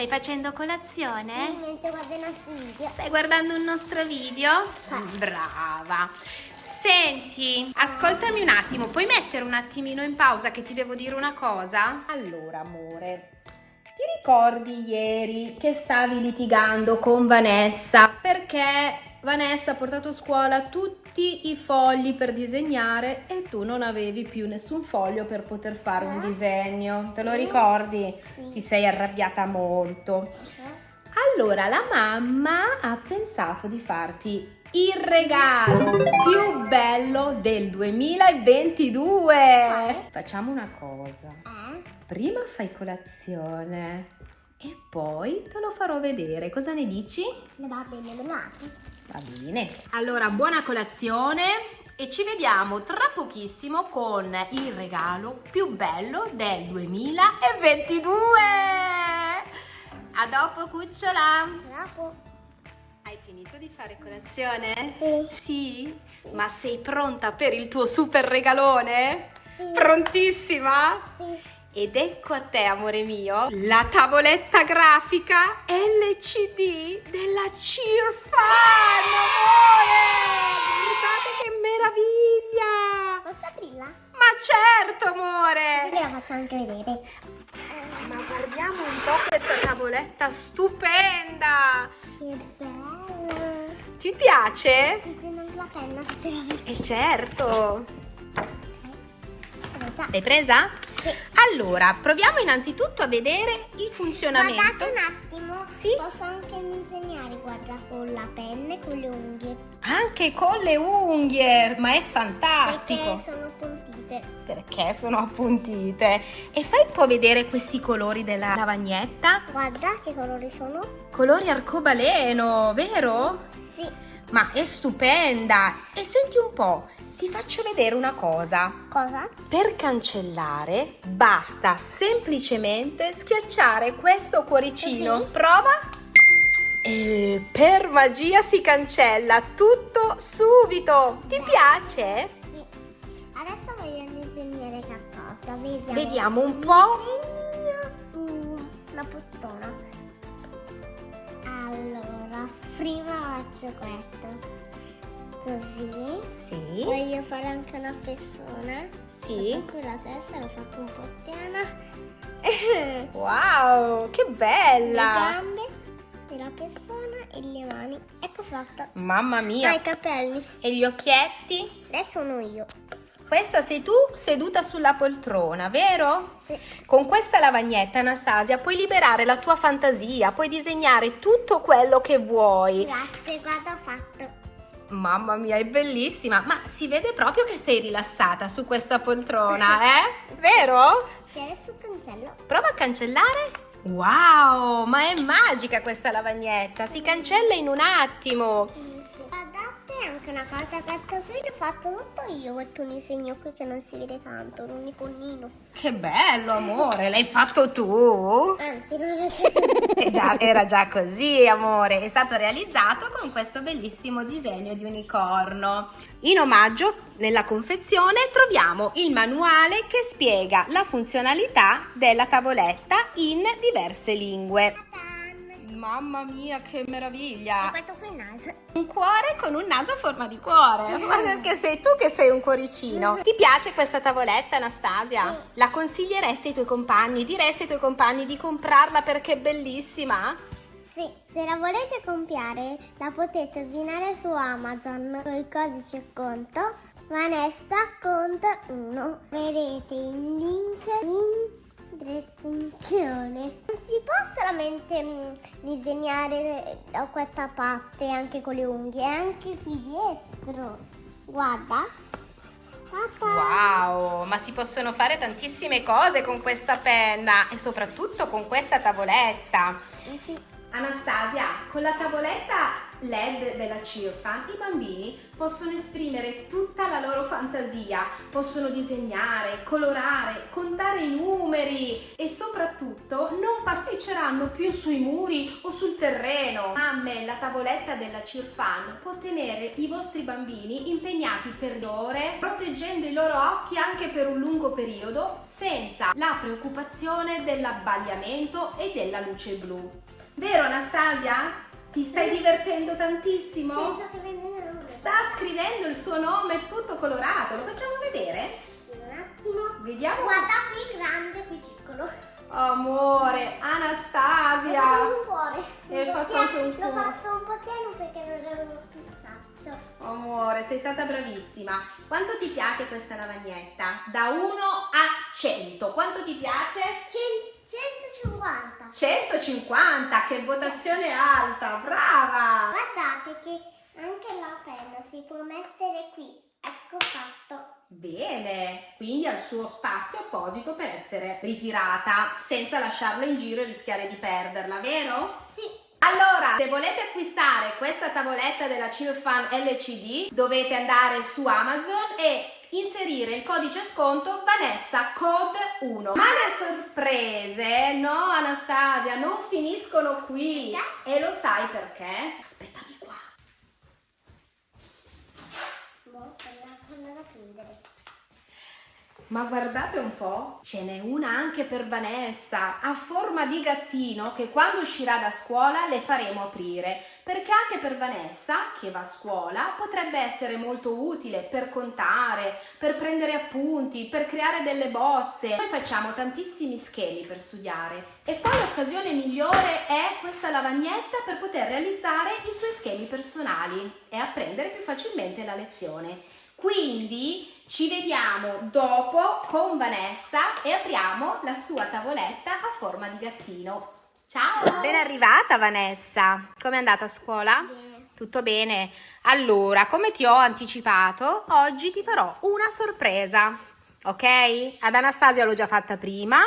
Stai facendo colazione? Sì, mentre guardo i nostri video. Stai guardando un nostro video? Sì. Brava. Senti, ascoltami un attimo, puoi mettere un attimino in pausa che ti devo dire una cosa? Allora, amore, ti ricordi ieri che stavi litigando con Vanessa perché Vanessa ha portato a scuola tutti i fogli per disegnare e tu non avevi più nessun foglio per poter fare un Eh? disegno? Te lo ricordi? Sì. Ti sei arrabbiata molto. Allora la mamma ha pensato di farti il regalo più bello del 2022. Quale? Facciamo una cosa. Eh? Prima fai colazione e poi te lo farò vedere. Cosa ne dici? Va bene, lo apri. Va bene. Allora, buona colazione e ci vediamo tra pochissimo con il regalo più bello del 2022. A dopo, cucciola. Dopo. Hai finito di fare colazione? Sì. Sì? Ma sei pronta per il tuo super regalone? Sì. Prontissima? Sì. Ed ecco a te, amore mio, la tavoletta grafica LCD della Cheerfan, amore! Guardate che meraviglia! Posso aprirla? Ma certo, amore! Ve la faccio anche vedere. Ma guardiamo un po' questa tavoletta stupenda! Che bella. Ti piace? Mi prendo la penna se ce la. E certo! Presa. L'hai presa? Sì. Allora, proviamo innanzitutto a vedere il funzionamento. Guardate un attimo. Sì. Posso anche disegnare, guarda, con la penna e con le unghie. Anche con le unghie, ma è fantastico. Perché sono puntite. Perché sono appuntite. E fai un po' vedere questi colori della lavagnetta. Guarda che colori sono. Colori arcobaleno, vero? Sì. Ma è stupenda. E senti un po', ti faccio vedere una cosa. Cosa? Per cancellare basta semplicemente schiacciare questo cuoricino. Così? Prova. E per magia si cancella tutto subito. Ti piace? Sì. Adesso voglio disegnare qualcosa. Vediamo. Vediamo un po'. Mm, Una puttana. Allora, prima faccio questo. Così. Sì, Voglio fare anche una persona. sì. Qui la testa l'ho fatto un po' piana. Wow, che le bella. gambe della persona e le mani. Ecco fatto. Mamma mia. i capelli. E gli occhietti? Adesso sono io. Questa sei tu seduta sulla poltrona, vero? Sì. Con questa lavagnetta, Anastasia, puoi liberare la tua fantasia, puoi disegnare tutto quello che vuoi. Grazie, guarda ho fatto. Mamma mia, è bellissima, ma si vede proprio che sei rilassata su questa poltrona, eh? Vero? Sì, adesso cancello. Prova a cancellare. Wow, ma è magica questa lavagnetta, si cancella in un attimo. Anche una cosa, questo qui l'ho fatto tutto io, questo disegno qui che non si vede tanto, un iconino. Che bello, amore, l'hai fatto tu? Anzi, non lo c'è. Eh già, era già così, amore. È stato realizzato con questo bellissimo disegno di unicorno. In omaggio, nella confezione, troviamo il manuale che spiega la funzionalità della tavoletta in diverse lingue. Mamma mia, che E meraviglia! questo qui è il naso. Un cuore con un naso a forma di cuore. Ma perché sei tu che sei un cuoricino? Ti piace questa tavoletta, Anastasia? Sì. La consiglieresti ai tuoi compagni? Diresti ai tuoi compagni di comprarla perché è bellissima? Sì, se la volete comprare la potete ordinare su Amazon con il codice conto Vanessa Conto 1. Vedete il link in descrizione. Non si può solamente mm, disegnare da questa parte anche con le unghie, anche qui dietro. Guarda. Papà. Wow, ma si possono fare tantissime cose con questa penna e soprattutto con questa tavoletta. Eh sì. Anastasia, con la tavoletta LED della Cirfan i bambini possono esprimere tutta la loro fantasia, possono disegnare, colorare, contare i numeri e soprattutto non pasticceranno più sui muri o sul terreno. Mamme, la tavoletta della Cirfan può tenere i vostri bambini impegnati per ore, proteggendo i loro occhi anche per un lungo periodo senza la preoccupazione dell'abbagliamento e della luce blu. Vero Anastasia? Ti stai divertendo tantissimo? Sì, sto scrivendo il nome. Sta scrivendo il suo nome tutto colorato, lo facciamo vedere? Sì, un attimo. Vediamo. Guarda qui grande, qui piccolo. Amore, Ho Anastasia. fatto un cuore. E hai fatto anche un L'ho cuore. fatto un po' pieno perché non avevo più spazio. Amore, sei stata bravissima. Quanto ti piace questa lavagnetta? Da 1 a 100. Quanto ti piace? Cen- 150. 150, che votazione alta, brava! Guardate che anche la penna si può mettere qui. Ecco fatto. Bene, quindi ha il suo spazio apposito per essere ritirata senza lasciarla in giro e rischiare di perderla, vero? Sì. Allora, se volete acquistare questa tavoletta della Cirfan LCD, dovete andare su Amazon e inserire il codice sconto Vanessa Code 1. Ma le sorprese, no Anastasia, non finiscono qui. E lo sai perché? Aspettami qua. Boh, quella sono da prendere. Ma guardate un po', ce n'è una anche per Vanessa, a forma di gattino che quando uscirà da scuola le faremo aprire, perché anche per Vanessa, che va a scuola, potrebbe essere molto utile per contare, per prendere appunti, per creare delle bozze. Noi facciamo tantissimi schemi per studiare e qua l'occasione migliore è questa lavagnetta per poter realizzare i suoi schemi personali e apprendere più facilmente la lezione. Quindi ci vediamo dopo con Vanessa e apriamo la sua tavoletta a forma di gattino. Ciao! Ben arrivata Vanessa! Come è andata a scuola? Bene. Tutto bene? Allora, come ti ho anticipato, oggi ti farò una sorpresa, ok? Ad Anastasia l'ho già fatta prima,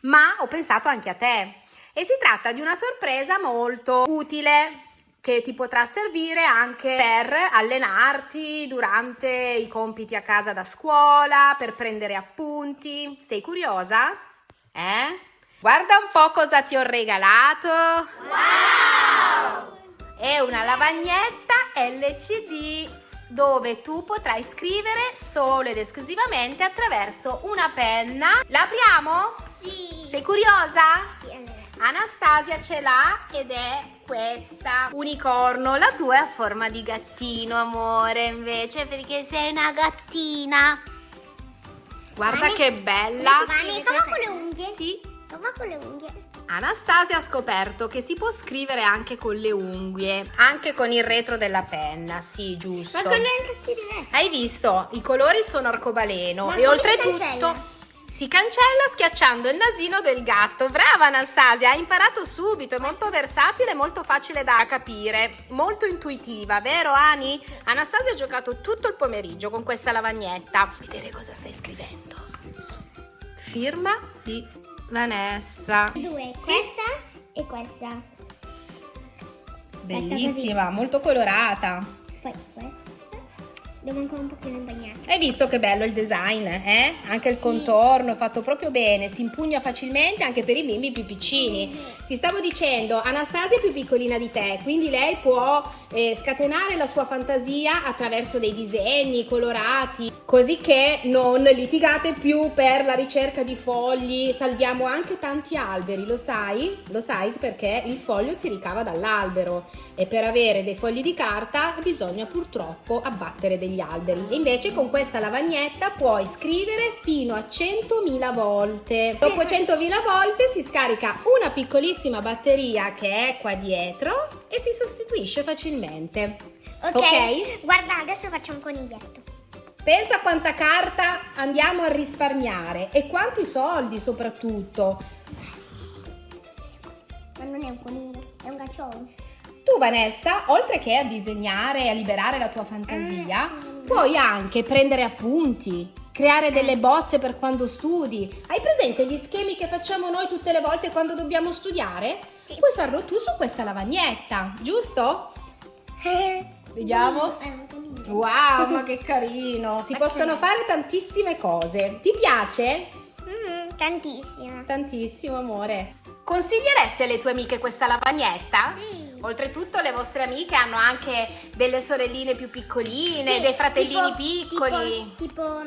ma ho pensato anche a te. E si tratta di una sorpresa molto utile che ti potrà servire anche per allenarti durante i compiti a casa da scuola, per prendere appunti. Sei curiosa? Eh? Guarda un po' cosa ti ho regalato. Wow! È una lavagnetta LCD dove tu potrai scrivere solo ed esclusivamente attraverso una penna. La apriamo? Sì. Sei curiosa? Sì. Anastasia ce l'ha ed è questa unicorno. La tua è a forma di gattino, amore, invece, perché sei una gattina. Guarda Vani? che bella. Vani, come con le unghie? Sì. Come con le unghie? Anastasia ha scoperto che si può scrivere anche con le unghie, anche con il retro della penna, sì, giusto. Ma con le diverse. Hai visto? I colori sono arcobaleno Ma e oltretutto? Si cancella schiacciando il nasino del gatto. Brava Anastasia, hai imparato subito, è molto versatile, molto facile da capire, molto intuitiva, vero Ani? Anastasia ha giocato tutto il pomeriggio con questa lavagnetta. Vedere cosa stai scrivendo. Firma di Vanessa. Due, Sì. questa e questa. Bellissima, molto colorata. Poi questa. Devo ancora un pochino imbagnare. Hai visto che bello il design, eh? Anche il Sì. contorno è fatto proprio bene, si impugna facilmente anche per i bimbi più piccini. Ti stavo dicendo, Anastasia è più piccolina di te, quindi lei può eh, scatenare la sua fantasia attraverso dei disegni colorati, così che non litigate più per la ricerca di fogli. Salviamo anche tanti alberi, lo sai? Lo sai perché il foglio si ricava dall'albero e per avere dei fogli di carta bisogna purtroppo abbattere degli alberi. E invece con questa lavagnetta puoi scrivere fino a 100.000 volte. Dopo 100.000 volte si scarica una piccolissima batteria che è qua dietro e si sostituisce facilmente. Ok. Ok? Guarda, adesso faccio un coniglietto. Pensa quanta carta andiamo a risparmiare e quanti soldi soprattutto. Ma non è un coniglio, è un gaccione. Tu Vanessa, oltre che a disegnare e a liberare la tua fantasia, Mm. puoi anche prendere appunti, creare delle bozze per quando studi. Hai presente gli schemi che facciamo noi tutte le volte quando dobbiamo studiare? Sì. Puoi farlo tu su questa lavagnetta, giusto? Vediamo. Un conino. Wow, ma che carino! Si possono fare tantissime cose. Ti piace? Mm, tantissimo. Tantissimo, amore. Consiglieresti alle tue amiche questa lavagnetta? Sì. Oltretutto le vostre amiche hanno anche delle sorelline più piccoline, Sì, dei fratellini tipo- piccoli. Tipo, tipo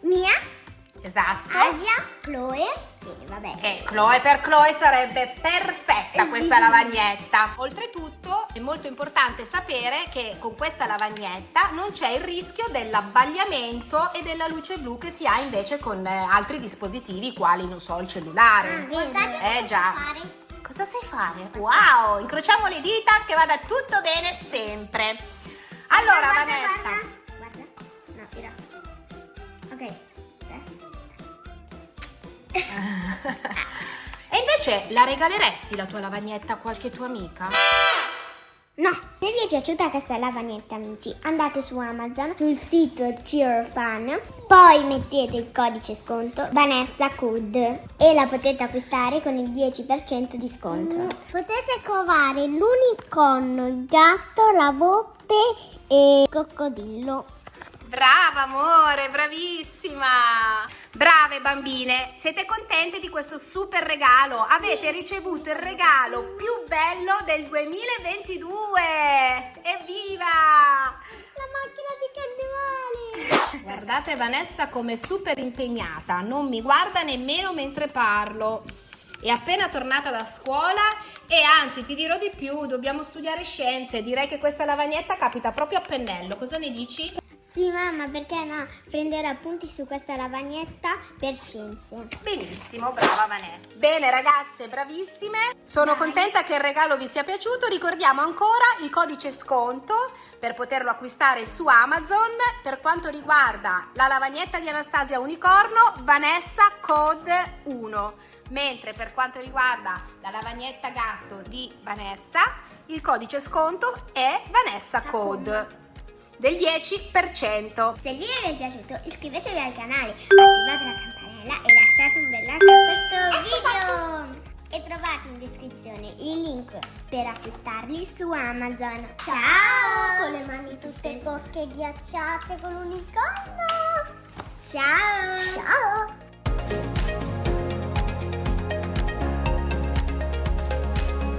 Mia, Esatto. Asia, Chloe. E vabbè. E Chloe per Chloe sarebbe perfetta Eh, questa lavagnetta. Oltretutto è molto importante sapere che con questa lavagnetta non c'è il rischio dell'abbagliamento e della luce blu che si ha invece con eh, altri dispositivi quali, non so, il cellulare. Guardate Eh, già. fare. Cosa sai fare? Wow, incrociamo le dita che vada tutto bene sempre. Allora, Guarda, Vanessa. Guarda. guarda. No, tira. Ok. E invece la regaleresti la tua lavagnetta a qualche tua amica? No, se vi è piaciuta questa lavagnetta amici, andate su Amazon, sul sito Cheer Fun, poi mettete il codice sconto Vanessa Code e la potete acquistare con il 10% di sconto. Potete covare l'unicorno, il gatto, la volpe e il coccodrillo. Brava amore, bravissima! Brave bambine, siete contente di questo super regalo? Avete ricevuto il regalo più bello del 2022! Evviva! La macchina di carnevale! Guardate Vanessa come super impegnata, non mi guarda nemmeno mentre parlo. È appena tornata da scuola e anzi ti dirò di più, dobbiamo studiare scienze, direi che questa lavagnetta capita proprio a pennello, cosa ne dici? Sì mamma, perché no? Prendere appunti su questa lavagnetta per scienze. Benissimo, brava Vanessa. Bene ragazze, bravissime. Sono contenta che il regalo vi sia piaciuto. Ricordiamo ancora il codice sconto per poterlo acquistare su Amazon. Per quanto riguarda la lavagnetta di Anastasia Unicorno, Vanessa Code 1. Mentre per quanto riguarda la lavagnetta gatto di Vanessa, il codice sconto è Vanessa Code del 10%. Se il video vi è piaciuto iscrivetevi al canale, attivate la campanella e lasciate un bel like a questo video. E trovate in descrizione il link per acquistarli su Amazon. Ciao! Con le mani tutte cocche ghiacciate con l'unicorno. Ciao! Ciao!